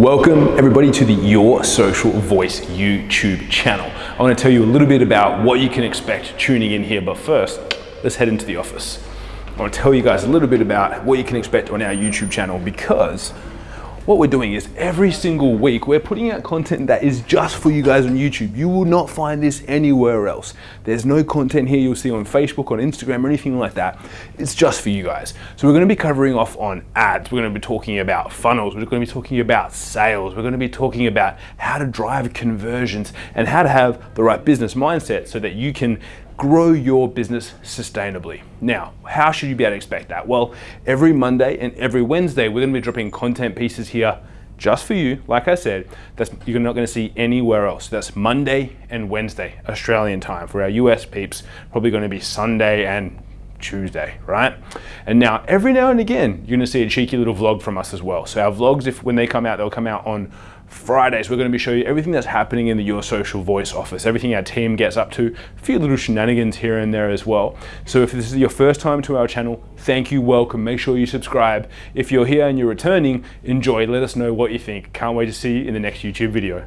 Welcome everybody to the Your Social Voice YouTube channel. I want to tell you a little bit about what you can expect tuning in here, but first, let's head into the office. I want to tell you guys a little bit about what you can expect on our YouTube channel because what we're doing is every single week we're putting out content that is just for you guys on YouTube. You will not find this anywhere else. There's no content here you'll see on Facebook, on Instagram, or anything like that. It's just for you guys. So we're going to be covering off on ads. We're going to be talking about funnels. We're going to be talking about sales. We're going to be talking about how to drive conversions and how to have the right business mindset so that you can grow your business sustainably. Now, how should you be able to expect that? Well, every Monday and every Wednesday, we're gonna be dropping content pieces here just for you. Like I said, that's you're not gonna see anywhere else. That's Monday and Wednesday, Australian time. For our US peeps, probably gonna be Sunday and Tuesday, right? And now every now and again, you're gonna see a cheeky little vlog from us as well. So our vlogs, if when they come out, they'll come out on Fridays, we're going to be showing you everything that's happening in the Your Social Voice office, everything our team gets up to, a few little shenanigans here and there as well. So if this is your first time to our channel, thank you, welcome, make sure you subscribe. If you're here and you're returning, enjoy, let us know what you think. Can't wait to see you in the next YouTube video.